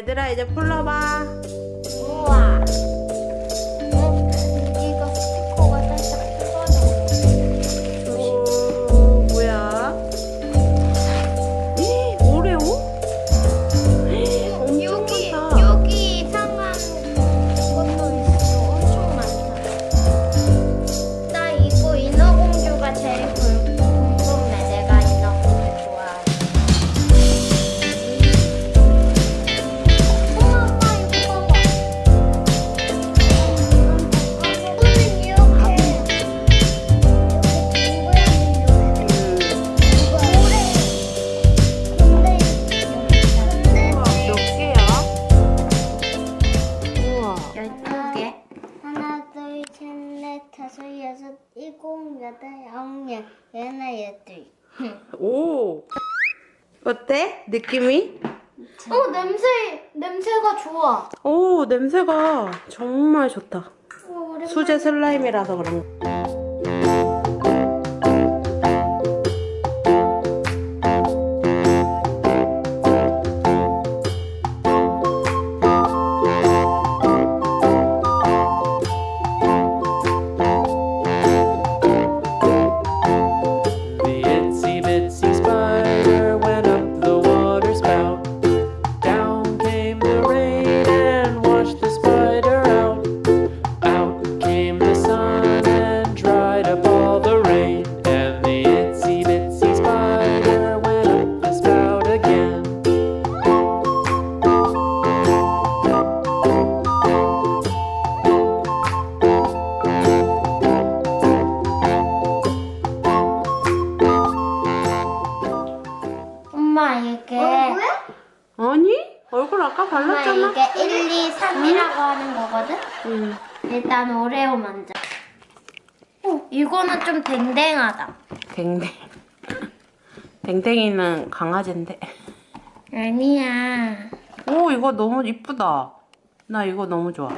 얘들아 이제 풀러봐 우와. 오 어때? 느낌이? 어, 냄새, 냄새가 좋아. 오 냄새가 정말 좋다 어. 수제 슬라임이라서 그런 거 발랐잖아 이게 1, 2, 3이라고 하는 거거든? 응. 일단 오레오 먼저. 어, 이거는 좀 댕댕하다. 댕댕 댕댕이는 강아지인데 아니야. 오 이거 너무 이쁘다 나 이거 너무 좋아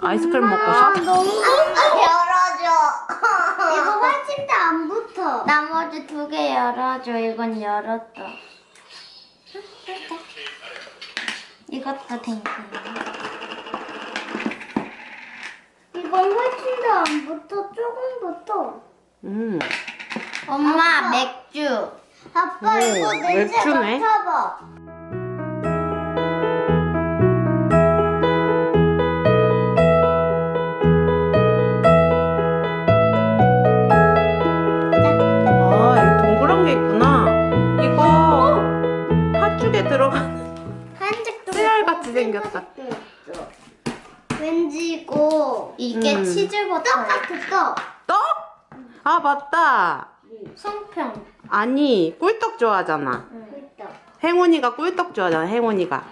아이스크림 먹고 싶다 너무 열어줘. 이거 훨씬 더 안 붙어. 나머지 두 개 열어줘. 이건 열었다. 이것도 댕댕. 이건 훨씬 더 안 붙어. 조금 붙어. 음. 엄마 맥주. 아빠 오, 이거 냄새 맥주네. 맡아봐. 왠지 이거 이게 음. 치즈버터 똑같아 떡? 아 맞다. 송편. 아니 꿀떡 좋아하잖아. 꿀떡. 행운이가 꿀떡 좋아하잖아 행운이가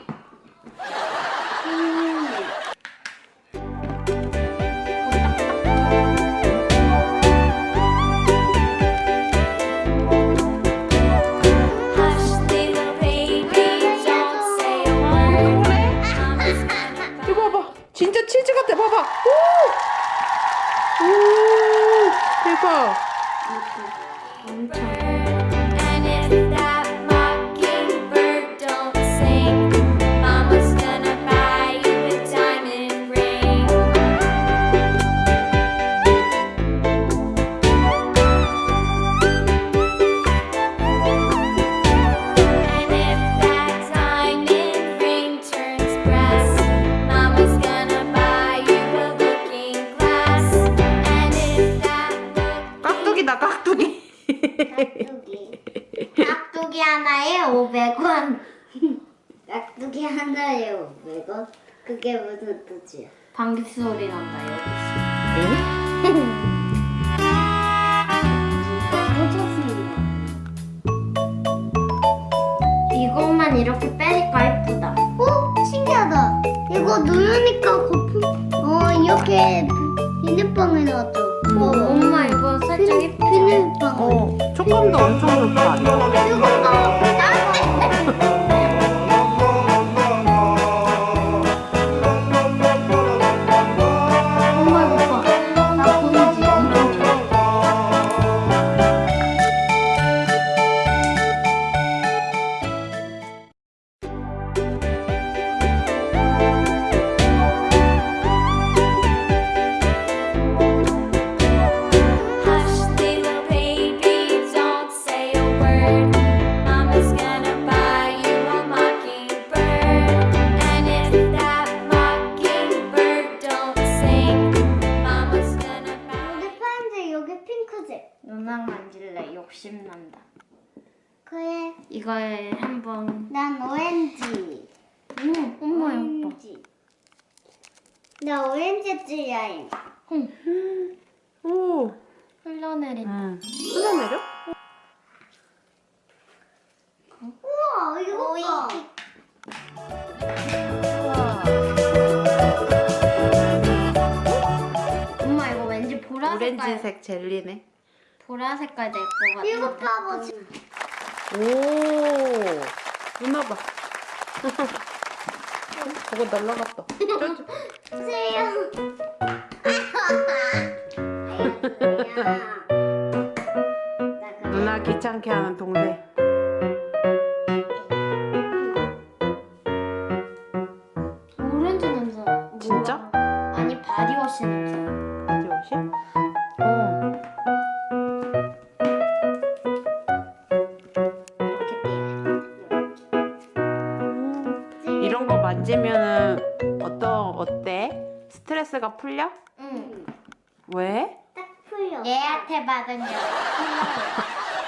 치즈 같아. 봐봐. 오! 오! 대박. And 500원 깍두기 하나에 500원 그게 무슨 뜻이야 방귀 소리 난다 여기 이것만 이렇게 빼니까 예쁘다. 어? 신기하다. 이거 누르니까 거품, 어, 이렇게 비눗방울 나왔죠. 어, 엄마 이거 살짝 예쁘다. 비눗방울. 어 촉감도 엄청 좋다 이거 봐. Ha ha ha! 오렌지 찌라임. 오. 흘러내린 응. 흘러내려? 우와 이거 봐. 엄마 이거 왠지 보라 색깔 오렌지색 젤리네. 보라 색깔 될것 같아 이거 봐봐. 오. 누나 봐. 저거 날라갔다. 주세요. 누나 귀찮게 하는 동생. 게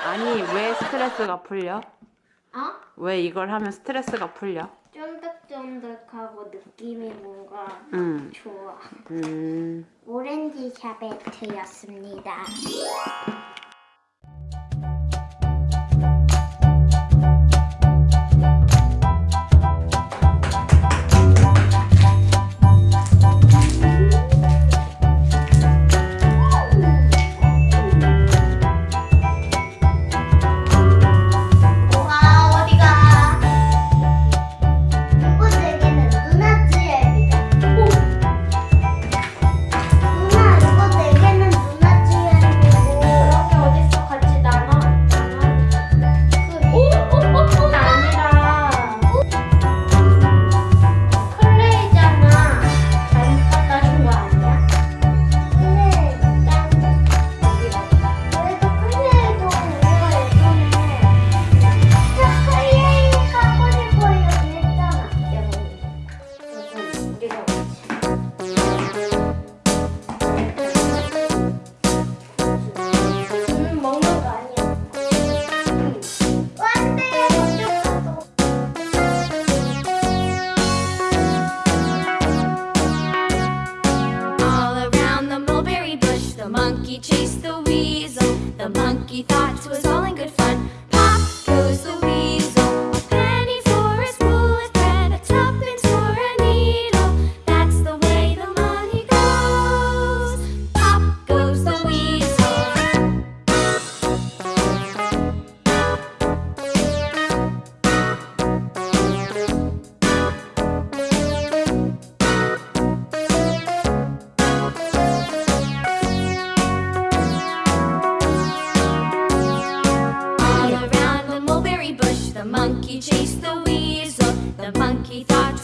아니 왜 스트레스가 풀려? 어? 왜 이걸 하면 스트레스가 풀려? 쫀득쫀득하고 느낌이 뭔가 음. 좋아 음. 오렌지 샤베트였습니다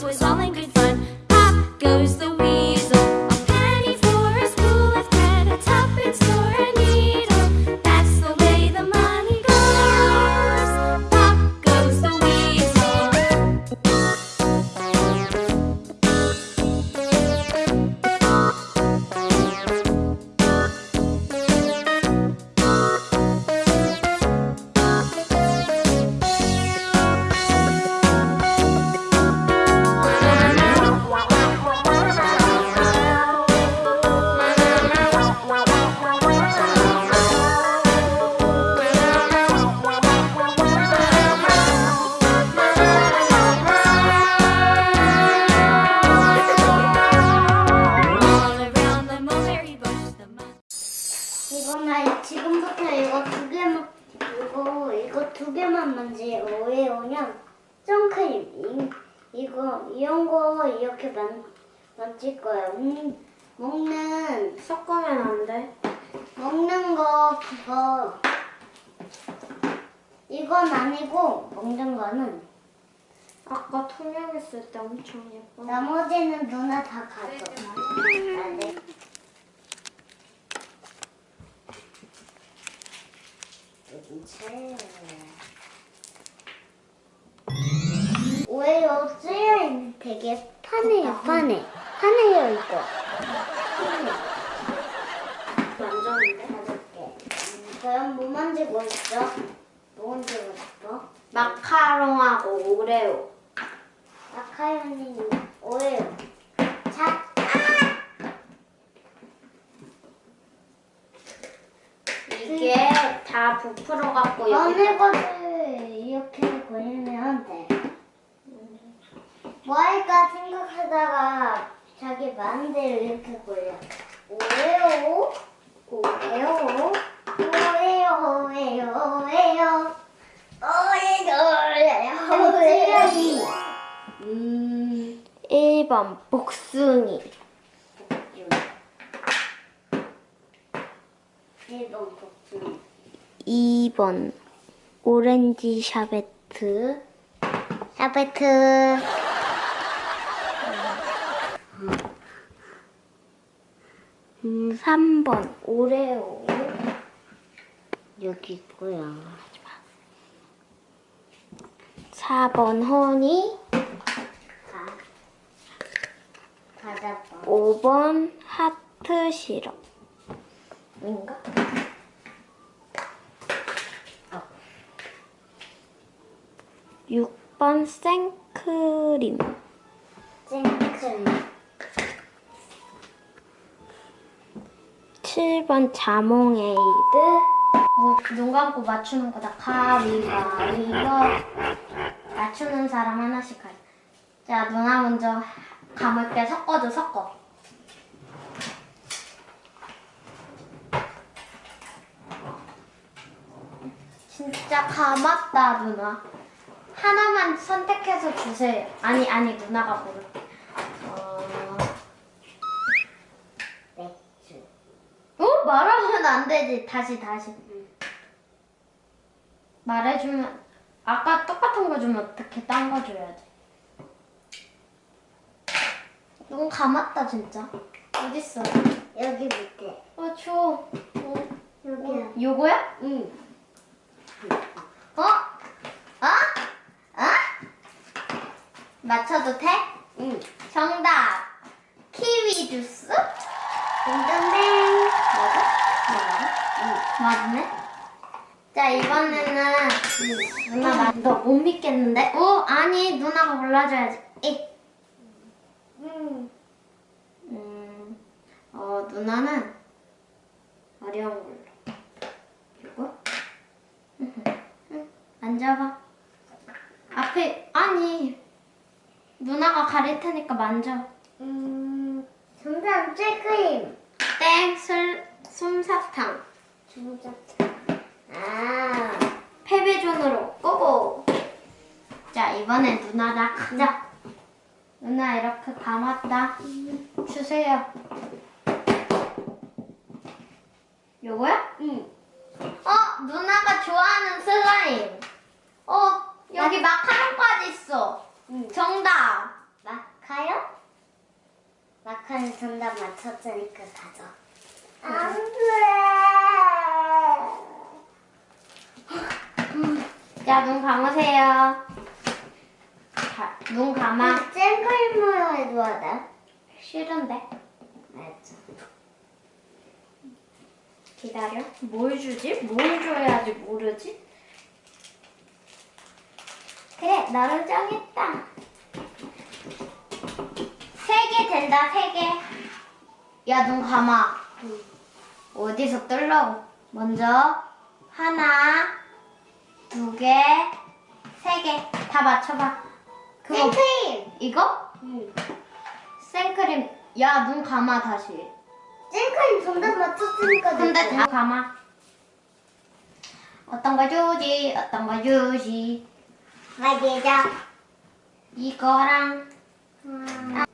was all in good fun. 만질 거야. 음, 먹는 섞으면 안 돼? 먹는 거 그거 이건 아니고 먹는 거는 아까 투명했을 때 엄청 예뻐 나머지는 누나 다 가져. 아, 네. 오히려 쓰여 되게 파네요, 파네. 파네요, 이거. 만졌는데? 가져올게. 음, 그럼 뭐 만지고 있어? 뭐 만지고 있어? 마카롱하고 오레오. 마카로니 오예요. 자, 이게 다 부풀어 갖고 어느 여기 것을 이렇게 걸리면 돼. 뭐 할까 생각하다가 자기 마음대로 이렇게 걸려. 오예요. 오예요. 오예요. 오예요. 오예요. 오예요. 오예요. 음 1번 복숭이. 1번 복숭아. 2번 오렌지 샤베트. 샤베트. 음 3번 오레오. 여기 있고요. 4번 허니. 받아봐. 5번 하트 시럽. 인가? 어. 6번 생크림. 생크림. 7번 자몽에이드. 뭐, 눈 감고 맞추는 거다. 가위바위보. 맞추는 사람 하나씩 할. 자, 누나 먼저 감을게. 섞어줘, 섞어. 진짜 감았다, 누나. 하나만 선택해서 주세요. 아니, 아니, 누나가 고를게. 어... 맥주. 어? 말하면 안 되지. 다시, 다시. 말해주면, 아까 똑같은 거 주면 어떻게 딴 거 줘야지. 눈 감았다, 진짜. 어딨어? 여기 밑에. 어, 줘. 어, 여기야. 요거야? 응. 어? 어? 어? 맞춰도 돼? 응. 정답. 키위 주스? 딩동댕. 맞아? 맞네? 자, 이번에는 누나 나, 너못 믿겠는데? 어? 아니, 누나가 골라줘야지. 이. 응. 음, 어, 누나는 어려운 걸로. 이거? 응, 앉아봐. 앞에, 아니. 누나가 가릴 테니까 만져. 음. 정답 jel크림. 땡, 술, 솜사탕. 정답. 아. 패배존으로 꼬고. 자, 이번엔 누나다. 가자. 누나 이렇게 감았다. 주세요. 요거야? 응. 어, 누나가 좋아하는 슬라임. 어, 여기 마카롱까지 있어. 응. 정답. 마카요? 마카는 정답 맞췄으니까 가져. 안 돼. 자, 눈 감으세요. 자, 눈 감아. jel크림으로 해줘야 돼. 싫은데. 알았어. 기다려. 뭘 주지? 뭘 줘야지 모르지? 그래, 너를 정했다. 세 개 된다, 세 개. 야, 눈 감아. 어디서 뜰라고? 먼저, 하나, 두 개, 세 개. 다 맞춰봐. 그거, jel크림. 이거? 응. 생크림. 야, 눈 감아, 다시. jel크림 정답 맞췄으니까 근데 됐어. 다 감아. 어떤 거 주지? 어떤 거 주지? 맞이죠. 이거랑 음.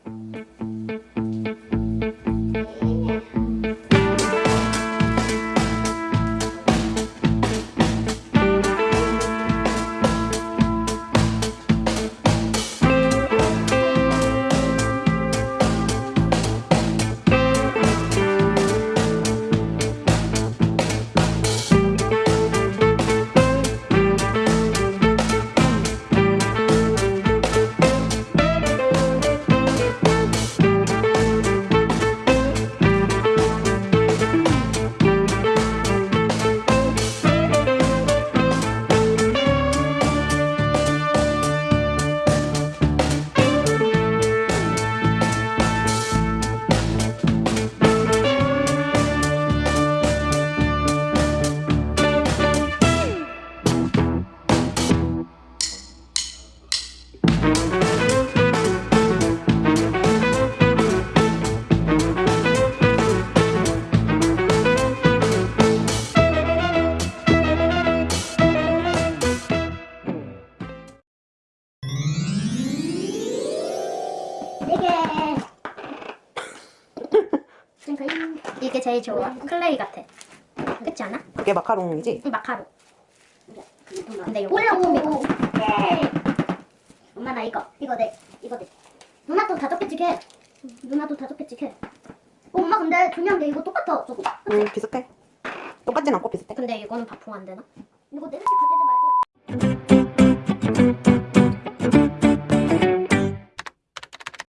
이게 음. 음. 이게 제일 좋아. 클레이 같아. 그렇지 않아? 그게 마카롱이지? 응, 마카롱. 근데 이거 올라오고 네. 엄마 나 이거. 이거 내. 이거 내. 누나 또 다섯 개 찍해. 누나 또 다섯 개 찍해. 어, 엄마 근데 중요한 게 이거 똑같아 저거. 응 비슷해. 똑같진 않고 비슷해. 근데 이거는 바풍 안 되나? 이거 내려서 가지 말고.